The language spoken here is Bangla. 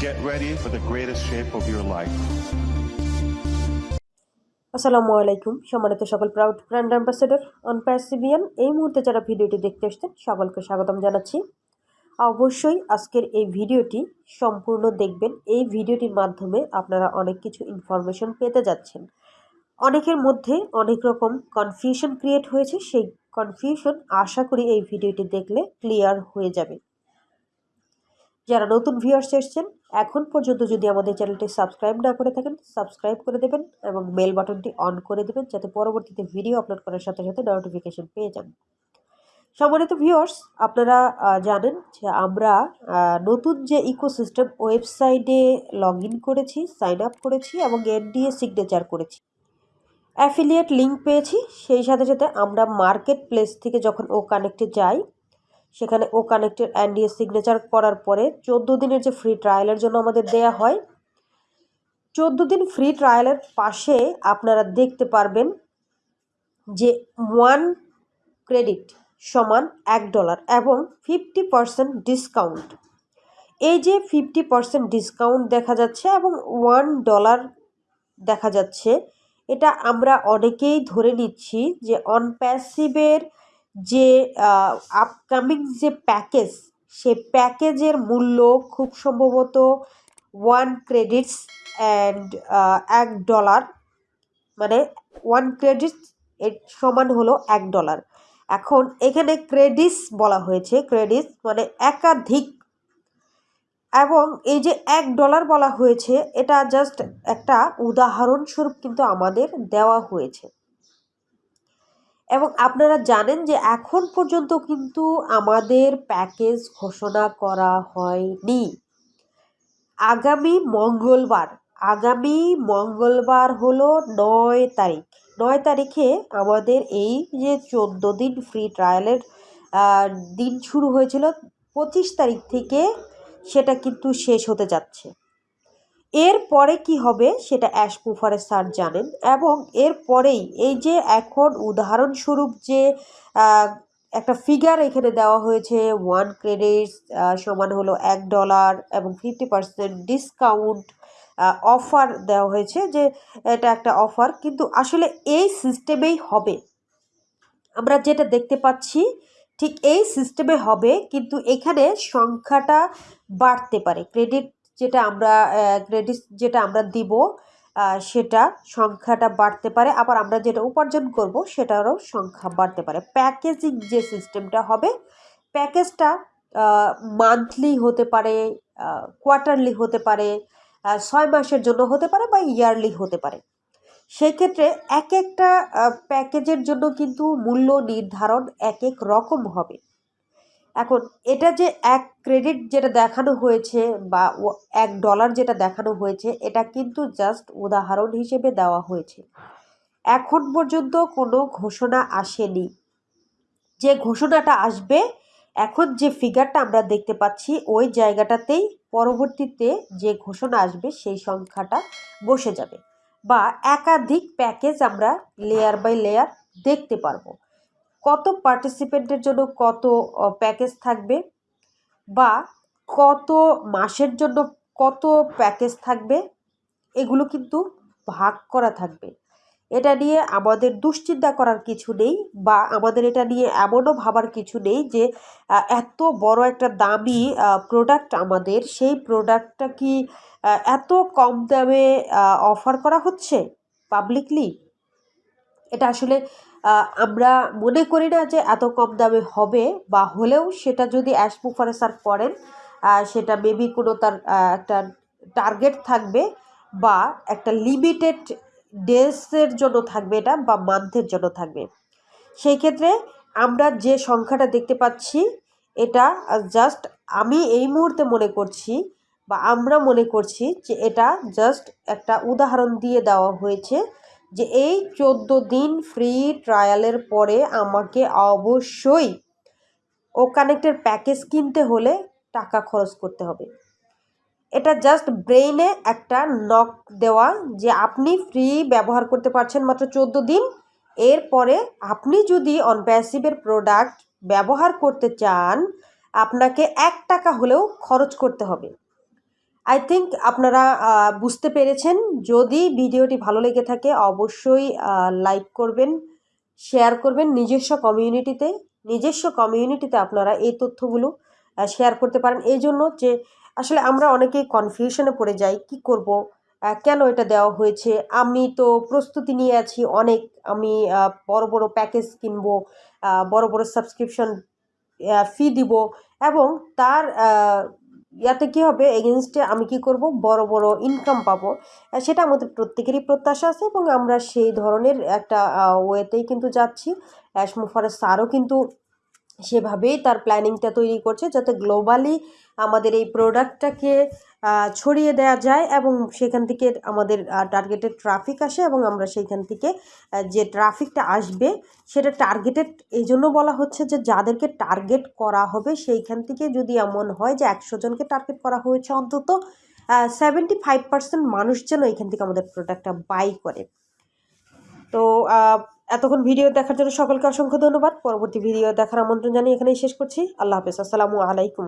Get ready for the greatest shape of your life. আসসালামু আলাইকুম। সম্মানিত সকল প্রাউড ব্র্যান্ড অ্যাম্বাসেডর অন প্যাসিভিয়ান এই মুহূর্তে যারা ভিডিওটি দেখতে এসছেন সকলকে স্বাগতম জানাচ্ছি। অবশ্যই আজকের এই ভিডিওটি সম্পূর্ণ দেখবেন। এই ভিডিওটির মাধ্যমে আপনারা অনেক কিছু ইনফরমেশন পেতে যাচ্ছেন। অনেকের মধ্যে অনেক রকম কনফিউশন ক্রিয়েট হয়েছে। সেই কনফিউশন আশা করি এই ভিডিওটি দেখলে ক্লিয়ার হয়ে যাবে। যারা নতুন ভিউয়ার্স এসছেন এখন পর্যন্ত যদি আমাদের চ্যানেলটি সাবস্ক্রাইব না করে থাকেন, সাবস্ক্রাইব করে দেবেন এবং বেল বাটনটি অন করে দেবেন যাতে পরবর্তীতে ভিডিও আপলোড করার সাথে সাথে নোটিফিকেশন পেয়ে যান। সম্মানিত ভিউয়ার্স আপনারা জানেন যে আমরা নতুন যে ইকোসিস্টেম ওয়েবসাইটে লগ ইন করেছি সাইন আপ করেছি এবং এনডিএ সিগনেচার করেছি। অ্যাফিলিয়েট লিঙ্ক পেয়েছি, সেই সাথে সাথে আমরা মার্কেট প্লেস থেকে যখন ও কানেক্টে যাই সেখানে ও কানেক্টের অ্যান্ডিএ সিগনেচার করার পরে চোদ্দ দিনের যে ফ্রি ট্রায়ালের জন্য আমাদের দেয়া হয়। চোদ্দ দিন ফ্রি ট্রায়ালের পাশে আপনারা দেখতে পারবেন যে ওয়ান ক্রেডিট সমান এক ডলার এবং ফিফটি পারসেন্ট ডিসকাউন্ট এই যে ফিফটি পারসেন্ট ডিসকাউন্ট দেখা যাচ্ছে এবং ওয়ান ডলার দেখা যাচ্ছে, এটা আমরা অনেকেই ধরে নিচ্ছি যে অনপ্যাসিভের যে আপকামিং যে প্যাকেজ সে প্যাকেজের মূল্য খুব সম্ভবত ওয়ান ক্রেডিটস অ্যান্ড এক ডলার মানে ওয়ান ক্রেডিটস এর সমান হলো এক ডলার এখন এখানে ক্রেডিটস বলা হয়েছে ক্রেডিটস মানে একাধিক। এবং এই যে এক ডলার বলা হয়েছে, এটা জাস্ট একটা উদাহরণস্বরূপ কিন্তু আমাদের দেওয়া হয়েছে। এবং আপনারা জানেন যে এখন পর্যন্ত কিন্তু আমাদের প্যাকেজ ঘোষণা করা হয়নি। আগামী মঙ্গলবার আগামী মঙ্গলবার হলো নয় তারিখ। নয় তারিখে আমাদের এই যে চোদ্দ দিন ফ্রি ট্রায়ালের দিন শুরু হয়েছিল, পঁচিশ তারিখ থেকে সেটা কিন্তু শেষ হতে যাচ্ছে। এর পরে কি হবে সেটা অ্যাশ পুফারে স্যার জানেন এবং এর পরেই এই যে এখন উদাহরণস্বরূপ যে একটা ফিগার এখানে দেওয়া হয়েছে ওয়ান ক্রেডিটস সমান হলো এক ডলার এবং ফিফটি পার্সেন্ট ডিসকাউন্ট অফার দেওয়া হয়েছে যে এটা একটা অফার কিন্তু আসলে এই সিস্টেমেই হবে। আমরা যেটা দেখতে পাচ্ছি, ঠিক এই সিস্টেমে হবে কিন্তু এখানে সংখ্যাটা বাড়তে পারে। ক্রেডিট যেটা আমরা ক্রেডিট যেটা আমরা দিব সেটা সংখ্যাটা বাড়তে পারে। আবার আমরা যেটা উপার্জন করব, সেটারও সংখ্যা বাড়তে পারে। প্যাকেজিং যে সিস্টেমটা হবে প্যাকেজটা মান্থলি হতে পারে কোয়ার্টারলি হতে পারে ছয় মাসের জন্য হতে পারে বা ইয়ারলি হতে পারে। সেই ক্ষেত্রে এক একটা প্যাকেজের জন্য কিন্তু মূল্য নির্ধারণ এক এক রকম হবে। এখন এটা যে এক ক্রেডিট যেটা দেখানো হয়েছে বা এক ডলার যেটা দেখানো হয়েছে, এটা কিন্তু জাস্ট উদাহরণ হিসেবে দেওয়া হয়েছে। এখন পর্যন্ত কোনো ঘোষণা আসেনি। যে ঘোষণাটা আসবে, এখন যে ফিগারটা আমরা দেখতে পাচ্ছি, ওই জায়গাটাতেই পরবর্তীতে যে ঘোষণা আসবে, সেই সংখ্যাটা বসে যাবে। বা একাধিক প্যাকেজ আমরা লেয়ার বাই লেয়ার দেখতে পারব। কত পার্টিসিপেন্টের জন্য কত প্যাকেজ থাকবে? বা কত মাসের জন্য কত প্যাকেজ থাকবে? এগুলো কিন্তু ভাগ করা থাকবে। এটা নিয়ে আমাদের দুশ্চিন্তা করার কিছু নেই বা আমাদের এটা নিয়ে এমনও ভাবার কিছু নেই যে এত বড় একটা দামি প্রোডাক্ট আমাদের, সেই প্রোডাক্টটা কি এত কম দামে অফার করা হচ্ছে পাবলিকলি এটা আসলে আমরা মনে করি না যে এত কম দামে হবে বা হলেও সেটা যদি অ্যাশ মুফারে স্যার করেন সেটা মেবি কোনো তার একটা টার্গেট থাকবে বা একটা লিমিটেড ডেসের জন্য থাকবে এটা বা মান্থের জন্য থাকবে। সেই ক্ষেত্রে আমরা যে সংখ্যাটা দেখতে পাচ্ছি, এটা জাস্ট আমি এই মুহূর্তে মনে করছি বা আমরা মনে করছি যে এটা জাস্ট একটা উদাহরণ দিয়ে দেওয়া হয়েছে। যে এই চোদ্দ দিন ফ্রি ট্রায়ালের পরে আমাকে অবশ্যই ও কানেক্টের প্যাকেজ কিনতে হলে টাকা খরচ করতে হবে। এটা জাস্ট ব্রেইনে একটা নক দেওয়া যে আপনি ফ্রি ব্যবহার করতে পারছেন মাত্র চোদ্দ দিন। এরপরে আপনি যদি অনপ্যাসিভের প্রোডাক্ট ব্যবহার করতে চান, আপনাকে এক টাকা হলেও খরচ করতে হবে। আই থিঙ্ক আপনারা বুঝতে পেরেছেন। যদি ভিডিওটি ভালো লেগে থাকে, অবশ্যই লাইক করবেন শেয়ার করবেন নিজস্ব কমিউনিটিতে নিজস্ব কমিউনিটিতে আপনারা এই তথ্যগুলো শেয়ার করতে পারেন। এই জন্য যে, আসলে আমরা অনেকেই কনফিউশনে পড়ে যাই, কি করব? কেন এটা দেওয়া হয়েছে? আমি তো প্রস্তুতি নিয়ে আছি, অনেক আমি বড় বড় প্যাকেজ কিনবো বড় বড় সাবস্ক্রিপশন ফি দিব এবং তার ইয়াতে কী হবে? এগেনস্টে আমি কি করব? বড় বড় ইনকাম পাবো। সেটা আমাদের প্রত্যেকেরই প্রত্যাশা আছে এবং আমরা সেই ধরনের একটা ওয়েতেই কিন্তু যাচ্ছি। অ্যাশমুফারের স্যারও কিন্তু সেভাবেই তার প্ল্যানিংটা তৈরি করছে যাতে গ্লোবালি আমাদের এই প্রোডাক্টটাকে ছড়িয়ে দেওয়া যায় এবং সেখান থেকে আমাদের টার্গেটেড ট্রাফিক আসে এবং আমরা সেইখান থেকে যে ট্রাফিকটা আসবে সেটা টার্গেটেড এই জন্য বলা হচ্ছে যে যাদেরকে টার্গেট করা হবে সেইখান থেকে যদি এমন হয় যে একশো জনকে টার্গেট করা হয়েছে অন্তত সেভেন্টি ফাইভ পার্সেন্ট মানুষ যেন এখান থেকে আমাদের প্রোডাক্টটা বাই করে। তো এতক্ষণ ভিডিও দেখার জন্য সকলকে অসংখ্য ধন্যবাদ। পরবর্তী ভিডিও দেখার আমন্ত্রণ জানিয়ে এখানেই শেষ করছি। আল্লাহ হাফেজ। আসসালামু আলাইকুম।